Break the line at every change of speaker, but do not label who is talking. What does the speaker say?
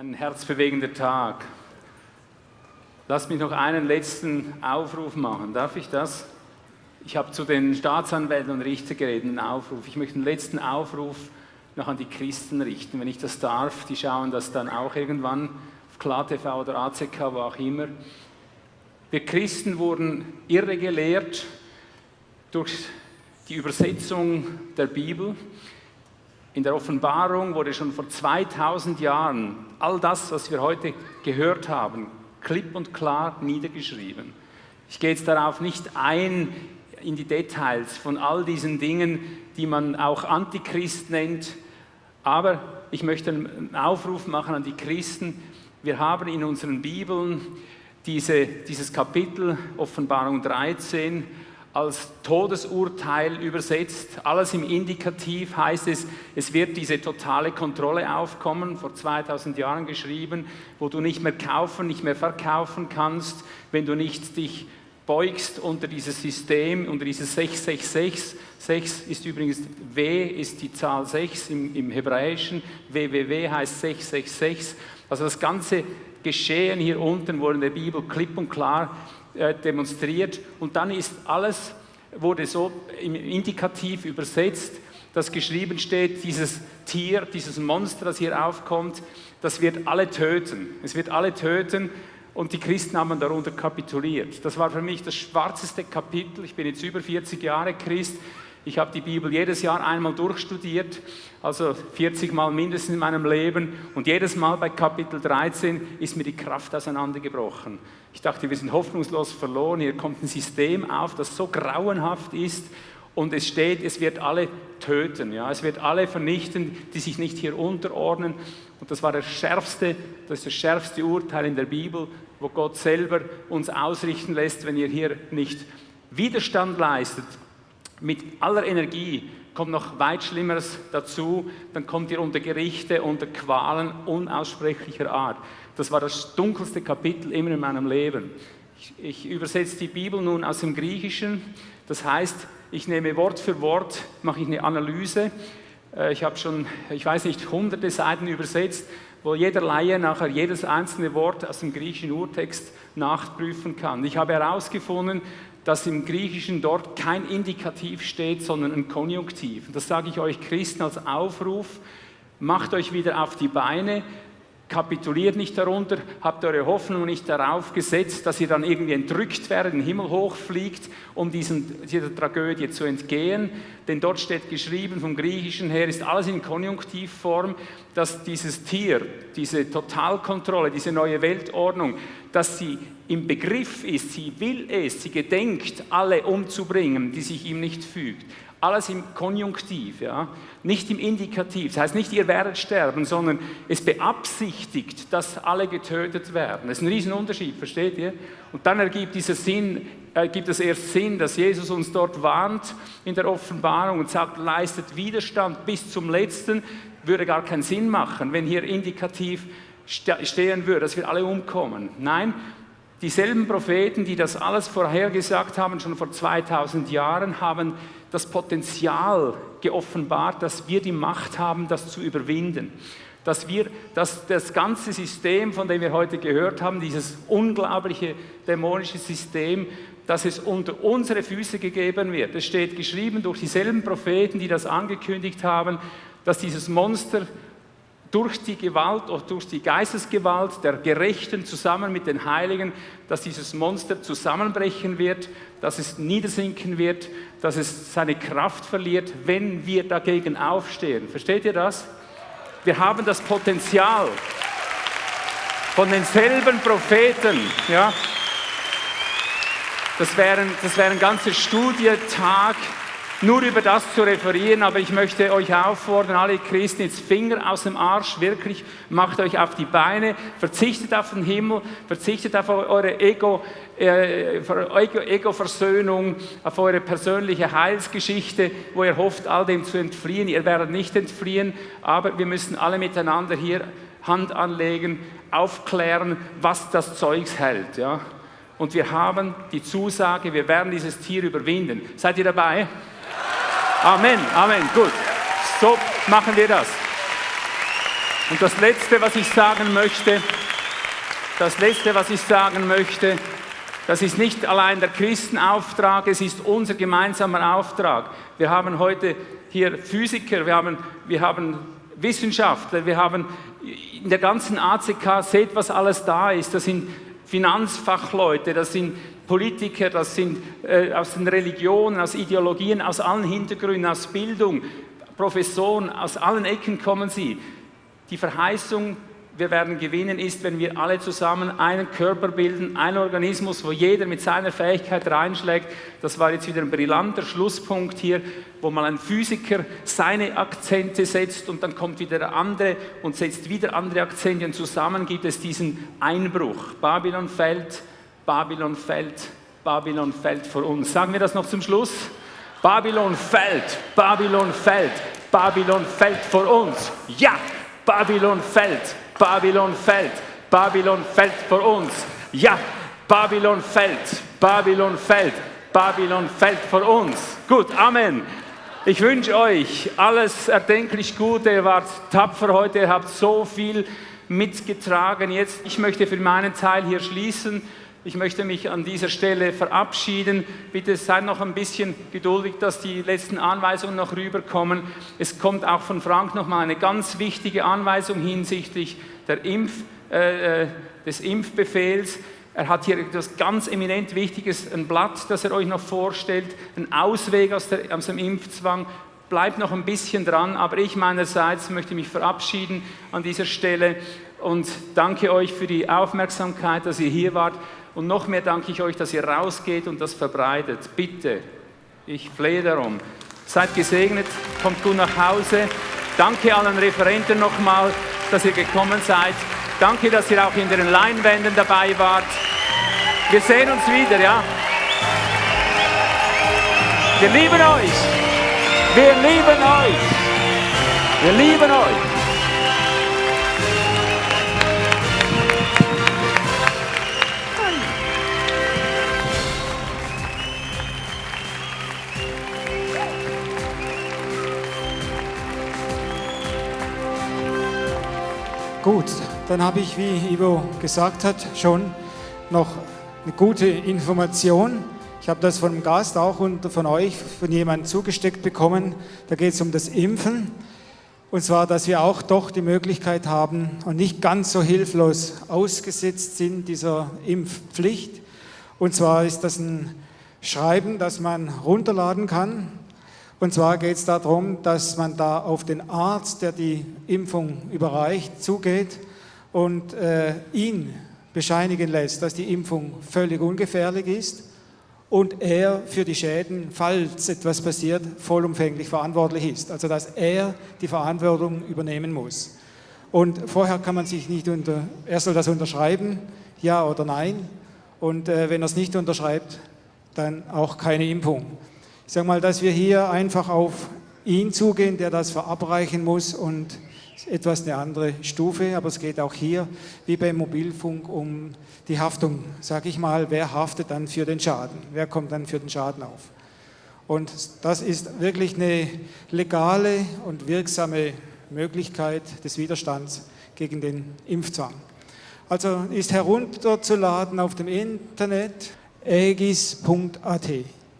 Ein herzbewegender Tag. Lass mich noch einen letzten Aufruf machen. Darf ich das? Ich habe zu den Staatsanwälten und Richtern geredet, einen Aufruf. Ich möchte einen letzten Aufruf noch an die Christen richten, wenn ich das darf. Die schauen das dann auch irgendwann auf KlaTV oder ACK, wo auch immer. Wir Christen wurden irre gelehrt durch die Übersetzung der Bibel. In der Offenbarung wurde schon vor 2000 Jahren all das, was wir heute gehört haben, klipp und klar niedergeschrieben. Ich gehe jetzt darauf nicht ein in die Details von all diesen Dingen, die man auch Antichrist nennt, aber ich möchte einen Aufruf machen an die Christen. Wir haben in unseren Bibeln diese, dieses Kapitel Offenbarung 13 als Todesurteil übersetzt. Alles im Indikativ heißt es, es wird diese totale Kontrolle aufkommen, vor 2000 Jahren geschrieben, wo du nicht mehr kaufen, nicht mehr verkaufen kannst, wenn du nicht dich beugst unter dieses System, unter dieses 666. 6 ist übrigens, W ist die Zahl 6 im, im Hebräischen, WWW heißt 666. Also das ganze Geschehen hier unten wurde in der Bibel klipp und klar demonstriert und dann ist alles, wurde so Indikativ übersetzt, dass geschrieben steht, dieses Tier, dieses Monster, das hier aufkommt, das wird alle töten. Es wird alle töten und die Christen haben darunter kapituliert. Das war für mich das schwarzeste Kapitel. Ich bin jetzt über 40 Jahre Christ. Ich habe die Bibel jedes Jahr einmal durchstudiert, also 40 Mal mindestens in meinem Leben. Und jedes Mal bei Kapitel 13 ist mir die Kraft auseinandergebrochen. Ich dachte, wir sind hoffnungslos verloren. Hier kommt ein System auf, das so grauenhaft ist. Und es steht, es wird alle töten. Ja? Es wird alle vernichten, die sich nicht hier unterordnen. Und das war der schärfste, das das schärfste Urteil in der Bibel, wo Gott selber uns ausrichten lässt, wenn ihr hier nicht Widerstand leistet, mit aller Energie kommt noch weit Schlimmeres dazu, dann kommt ihr unter Gerichte, unter Qualen unaussprechlicher Art. Das war das dunkelste Kapitel immer in meinem Leben. Ich, ich übersetze die Bibel nun aus dem Griechischen, das heißt, ich nehme Wort für Wort, mache ich eine Analyse. Äh, ich habe schon, ich weiß nicht, hunderte Seiten übersetzt, wo jeder Laie nachher jedes einzelne Wort aus dem griechischen Urtext nachprüfen kann. Ich habe herausgefunden, dass im Griechischen dort kein Indikativ steht, sondern ein Konjunktiv. Das sage ich euch Christen als Aufruf, macht euch wieder auf die Beine, kapituliert nicht darunter, habt eure Hoffnung nicht darauf gesetzt, dass ihr dann irgendwie entrückt werdet, in den Himmel hochfliegt, um diesen, dieser Tragödie zu entgehen. Denn dort steht geschrieben, vom Griechischen her ist alles in Konjunktivform, dass dieses Tier, diese Totalkontrolle, diese neue Weltordnung, dass sie im Begriff ist, sie will es, sie gedenkt, alle umzubringen, die sich ihm nicht fügt. Alles im Konjunktiv, ja? nicht im Indikativ. Das heißt nicht, ihr werdet sterben, sondern es beabsichtigt, dass alle getötet werden. Das ist ein Riesenunterschied, versteht ihr? Und dann ergibt, dieser Sinn, ergibt es erst Sinn, dass Jesus uns dort warnt in der Offenbarung und sagt, leistet Widerstand bis zum Letzten, würde gar keinen Sinn machen, wenn hier indikativ stehen würde, dass wir alle umkommen. Nein, dieselben Propheten, die das alles vorhergesagt haben, schon vor 2000 Jahren, haben das Potenzial geoffenbart, dass wir die Macht haben, das zu überwinden. Dass wir dass das ganze System, von dem wir heute gehört haben, dieses unglaubliche dämonische System, dass es unter unsere Füße gegeben wird. Es steht geschrieben durch dieselben Propheten, die das angekündigt haben, dass dieses Monster durch die Gewalt oder durch die Geistesgewalt der Gerechten zusammen mit den Heiligen, dass dieses Monster zusammenbrechen wird, dass es niedersinken wird, dass es seine Kraft verliert, wenn wir dagegen aufstehen. Versteht ihr das? Wir haben das Potenzial von denselben Propheten, ja. Das wären, das wären ganze Studietag, nur über das zu referieren, aber ich möchte euch auffordern, alle Christen, jetzt Finger aus dem Arsch, wirklich, macht euch auf die Beine, verzichtet auf den Himmel, verzichtet auf eure Ego, äh, Ego-Versöhnung, auf eure persönliche Heilsgeschichte, wo ihr hofft, all dem zu entfliehen. Ihr werdet nicht entfliehen, aber wir müssen alle miteinander hier Hand anlegen, aufklären, was das Zeugs hält. Ja? Und wir haben die Zusage, wir werden dieses Tier überwinden. Seid ihr dabei? Amen, Amen, gut. So machen wir das. Und das Letzte, was ich sagen möchte, das Letzte, was ich sagen möchte, das ist nicht allein der Christenauftrag, es ist unser gemeinsamer Auftrag. Wir haben heute hier Physiker, wir haben, wir haben Wissenschaftler, wir haben in der ganzen ACK, seht, was alles da ist. Das sind Finanzfachleute, das sind Politiker, das sind äh, aus den Religionen, aus Ideologien, aus allen Hintergründen, aus Bildung, Professoren, aus allen Ecken kommen sie. Die Verheißung wir werden gewinnen, ist, wenn wir alle zusammen einen Körper bilden, einen Organismus, wo jeder mit seiner Fähigkeit reinschlägt. Das war jetzt wieder ein brillanter Schlusspunkt hier, wo mal ein Physiker seine Akzente setzt und dann kommt wieder der andere und setzt wieder andere Akzente und zusammen gibt es diesen Einbruch. Babylon fällt, Babylon fällt, Babylon fällt vor uns. Sagen wir das noch zum Schluss? Babylon fällt, Babylon fällt, Babylon fällt vor uns. Ja, Babylon fällt. Babylon fällt, Babylon fällt vor uns. Ja, Babylon fällt, Babylon fällt, Babylon fällt vor uns. Gut, Amen. Ich wünsche euch alles erdenklich Gute. Ihr wart tapfer heute, ihr habt so viel mitgetragen. Jetzt, ich möchte für meinen Teil hier schließen. Ich möchte mich an dieser Stelle verabschieden. Bitte seid noch ein bisschen geduldig, dass die letzten Anweisungen noch rüberkommen. Es kommt auch von Frank noch mal eine ganz wichtige Anweisung hinsichtlich Impf, äh, äh, des Impfbefehls. Er hat hier etwas ganz eminent Wichtiges, ein Blatt, das er euch noch vorstellt, ein Ausweg aus, der, aus dem Impfzwang. Bleibt noch ein bisschen dran, aber ich meinerseits möchte mich verabschieden an dieser Stelle und danke euch für die Aufmerksamkeit, dass ihr hier wart. Und noch mehr danke ich euch, dass ihr rausgeht und das verbreitet. Bitte, ich flehe darum. Seid gesegnet, kommt gut nach Hause. Danke allen Referenten nochmal, dass ihr gekommen seid. Danke, dass ihr auch in den Leinwänden dabei wart. Wir sehen uns wieder, ja? Wir lieben euch. Wir lieben euch. Wir lieben euch.
Gut, dann habe ich, wie Ivo gesagt hat, schon noch eine gute Information. Ich habe das von einem Gast auch und von euch, von jemandem zugesteckt bekommen. Da geht es um das Impfen. Und zwar, dass wir auch doch die Möglichkeit haben und nicht ganz so hilflos ausgesetzt sind dieser Impfpflicht. Und zwar ist das ein Schreiben, das man runterladen kann und zwar geht es darum, dass man da auf den Arzt, der die Impfung überreicht, zugeht und äh, ihn bescheinigen lässt, dass die Impfung völlig ungefährlich ist und er für die Schäden, falls etwas passiert, vollumfänglich verantwortlich ist. Also dass er die Verantwortung übernehmen muss. Und vorher kann man sich nicht unter, er soll das unterschreiben, ja oder nein. Und äh, wenn er es nicht unterschreibt, dann auch keine Impfung. Ich sage mal, dass wir hier einfach auf ihn zugehen, der das verabreichen muss und etwas eine andere Stufe, aber es geht auch hier, wie beim Mobilfunk, um die Haftung. Sage ich mal, wer haftet dann für den Schaden? Wer kommt dann für den Schaden auf? Und das ist wirklich eine legale und wirksame Möglichkeit des Widerstands gegen den Impfzwang. Also ist herunterzuladen auf dem Internet aegis.at.